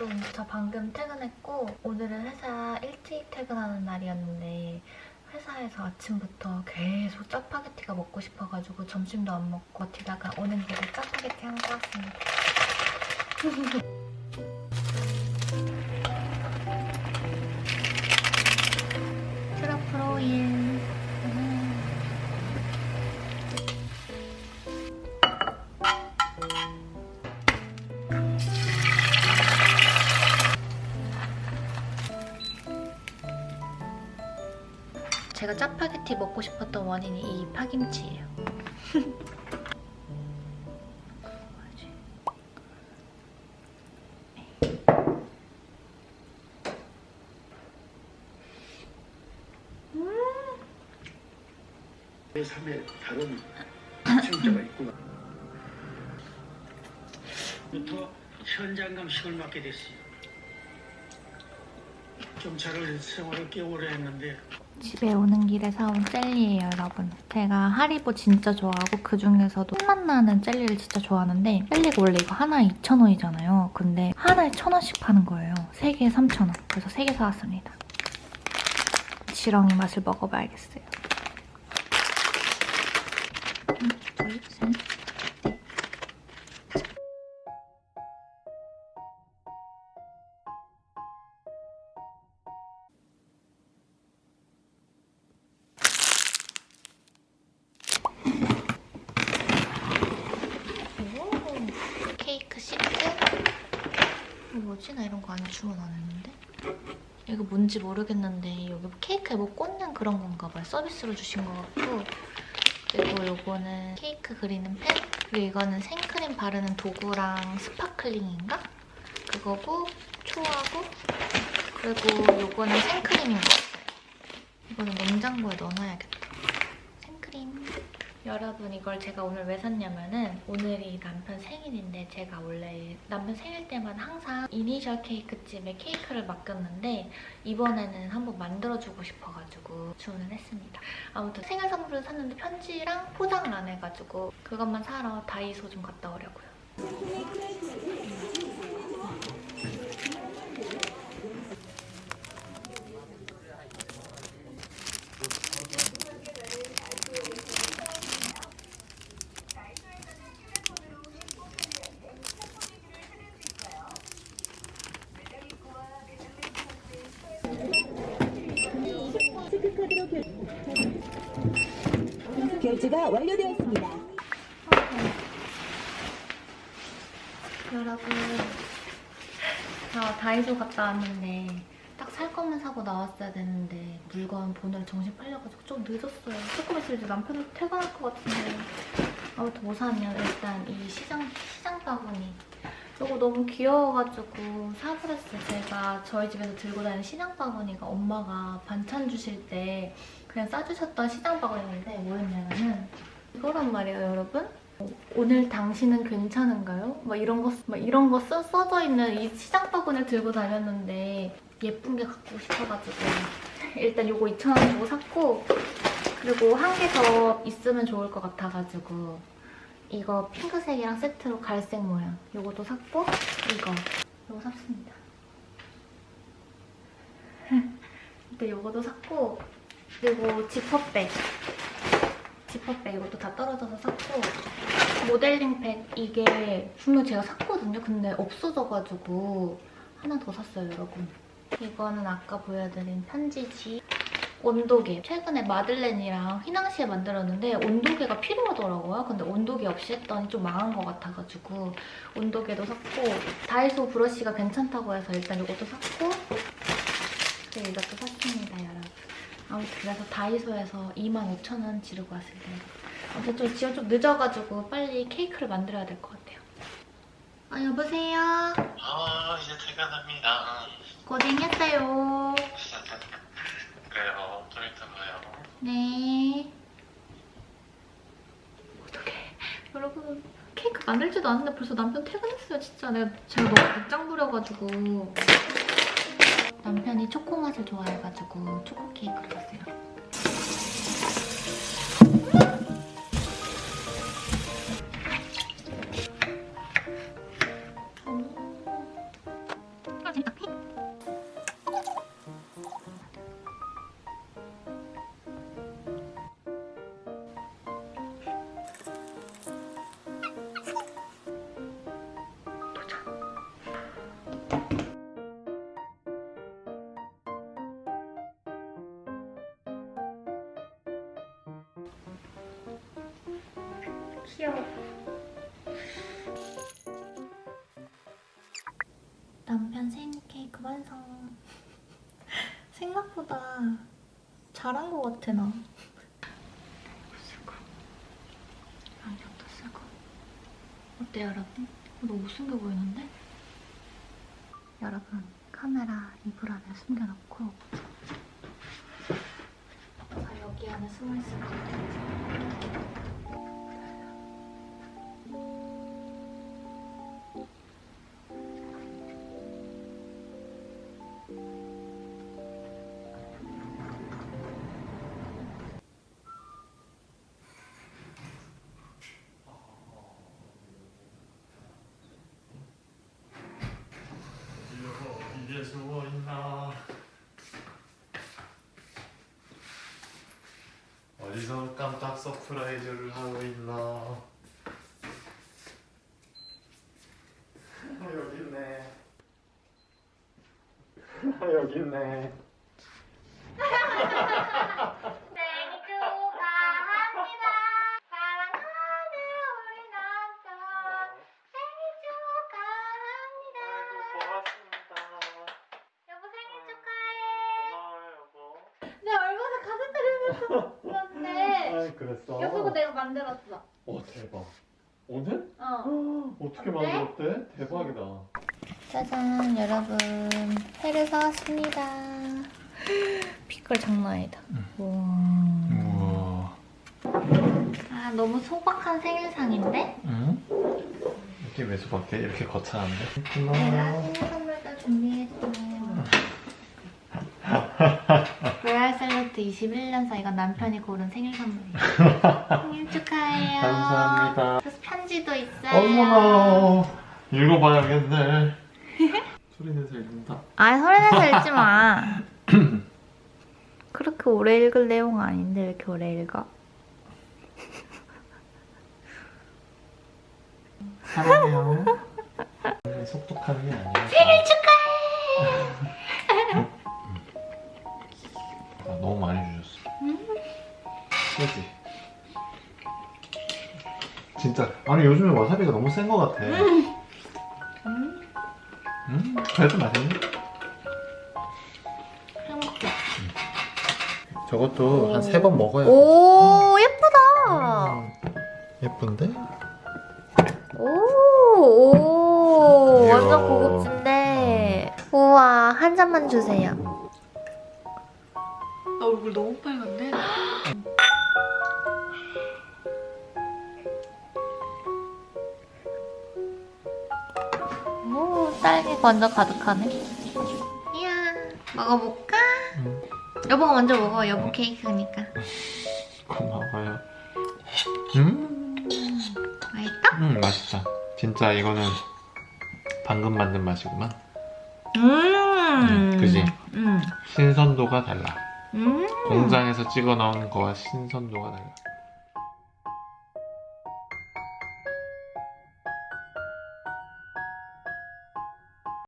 여러분, 저 방금 퇴근했고 오늘은 회사 일찍 퇴근하는 날이었는데 회사에서 아침부터 계속 짜파게티가 먹고 싶어가지고 점심도 안 먹고 버티다가 오는 길에 짜파게티 하나 사왔습니다. 제가 짜파게티 먹고 싶었던 원인이 이 파김치예요. 삶에 다른 진짜가 있구나. 부터 현장 감식을 맡게 됐어요. 경찰을 생활을 꽤 오래 했는데 집에 오는 길에 사온 젤리예요, 여러분. 제가 하리보 진짜 좋아하고 그중에서도 손맛 나는 젤리를 진짜 좋아하는데 젤리가 원래 이거 하나에 2,000원이잖아요. 근데 하나에 1,000원씩 파는 거예요. 3개에 3,000원. 그래서 3개 사왔습니다. 지렁이 맛을 먹어봐야겠어요. 음, 둘, 셋, 뭐지? 나 이런 거 안에 주문 안 했는데? 이거 뭔지 모르겠는데 여기 케이크에 뭐 꽂는 그런 건가 봐요. 서비스로 주신 것 같고 그리고 요거는 케이크 그리는 펜 그리고 이거는 생크림 바르는 도구랑 sparkling인가? 그거고 초하고 그리고 요거는 생크림인 것 같아요. 이거는 냉장고에 넣어놔야겠다. 생크림. 여러분 이걸 제가 오늘 왜 샀냐면은 오늘이 남편 생일인데 제가 원래 남편 생일 때만 항상 이니셜 케이크집에 케이크를 맡겼는데 이번에는 한번 만들어주고 싶어가지고 주문을 했습니다. 아무튼 생일 선물을 샀는데 편지랑 포장을 안 해가지고 그것만 사러 다이소 좀 갔다 오려고요. 결제가 완료되었습니다. 여러분 저 다이소 갔다 왔는데 딱 살 거면 사고 나왔어야 되는데 물건 보느라 정신 팔려가지고 좀 늦었어요. 조금 있으면 이제 남편도 퇴근할 것 같은데 아무튼 뭐 샀냐 일단 이 시장 시장 바구니 이거 너무 귀여워가지고 사버렸어요. 제가 저희 집에서 들고 다니는 시장 바구니가 엄마가 반찬 주실 때 그냥 싸주셨던 시장 바구니인데 뭐였냐면은 이거란 말이에요, 여러분. 오늘 당신은 괜찮은가요? 막 이런 거, 막 이런 거 써, 써져 있는 이 시장 바구니를 들고 다녔는데 예쁜 게 갖고 싶어가지고 일단 이거 2,000원 주고 샀고 그리고 한 개 더 있으면 좋을 것 같아가지고 이거 핑크색이랑 세트로 갈색 모양 이것도 샀고 이거 이거 샀습니다. 일단 이것도 샀고 그리고 지퍼백 지퍼백 이것도 다 떨어져서 샀고 모델링백 이게 분명 제가 샀거든요. 근데 없어져가지고 하나 더 샀어요, 여러분. 이거는 아까 보여드린 편지지 온도계. 최근에 마들렌이랑 휘낭시에 만들었는데 온도계가 필요하더라고요. 근데 온도계 없이 했더니 좀 망한 것 같아가지고 온도계도 샀고 다이소 브러쉬가 괜찮다고 해서 일단 이것도 샀고 그리고 이것도 샀습니다, 여러분. 아무튼 그래서 다이소에서 25,000원 지르고 왔습니다. 아무튼 좀 지금 좀 늦어가지고 빨리 케이크를 만들어야 될 것 같아요. 아, 여보세요? 아 이제 퇴근합니다. 고생했어요. 그래요. 좀 이따 봐요. 네. 어떡해. 여러분, 케이크 만들지도 않았는데 벌써 남편 퇴근했어요, 진짜. 내가 제가 너무 늦장 부려가지고. 남편이 초코 맛을 좋아해가지고 초코 케이크를 샀어요. 도착. 귀여워. 남편 생일 케이크 완성. 생각보다 잘한 것 같아 나. 안경도 쓰고. 어때 여러분? 너무 못생겨 보이는데? 여러분 카메라 이불 안에 숨겨놓고 아 여기 안에 숨어있을 거예요. 어디서 깜짝 surprise를 하고 있나 아, 여기 있네 아, 여기 있네 생일 축하합니다. 사랑하는 우리 남편 생일 축하합니다. 고맙습니다 여보 생일 축하해. 고마워요 여보 내가 얼마나 가슴 때리면서 그 런데 아 그랬어? 여보가 내가 만들었어. 와 대박 오늘? 어. 어떻게 어때? 만들었대? 대박이다 짜잔 여러분 회를 사왔습니다. 빛깔 장난 아니다. 우와. 우와 아 너무 소박한 생일상인데? 응? 이게 왜 소박해? 이렇게 거창한데? 내가 고마워요 생일 선물도 준비했어. 로얄 샐러드 21년 사 이건 남편이 고른 생일 선물이에요. 생일 축하해요. 감사합니다. 그래서 편지도 있어요. 어머나 읽어봐야겠네 소리 내서 읽는다 아 소리 내서 읽지 마. 그렇게 오래 읽을 내용 아닌데 왜 이렇게 오래 읽어? 사랑해요 속독하는 게 아니야 생일 축하해. 아, 너무 많이 주셨어 세지 진짜 아니 요즘에 와사비가 너무 센거 같아 음 그래도 맛있네 행복해. 저것도 한 세 번 먹어야 돼오 예쁘다. 음, 예쁜데? 오, 오. 완전 고급진데. 우와 한 잔만 주세요. 나 얼굴 너무 빨간데? 오 딸기 완전 가득하네. 이야 먹어볼까? 응. 여보가 먼저 먹어 여보 케이크니까. 고마워요 음, 맛있다? 음 맛있다 진짜 이거는 방금 만든 맛이구만 음. 그지? 음. 신선도가 달라 음. 공장에서 찍어 나오는 거와 신선도가 달라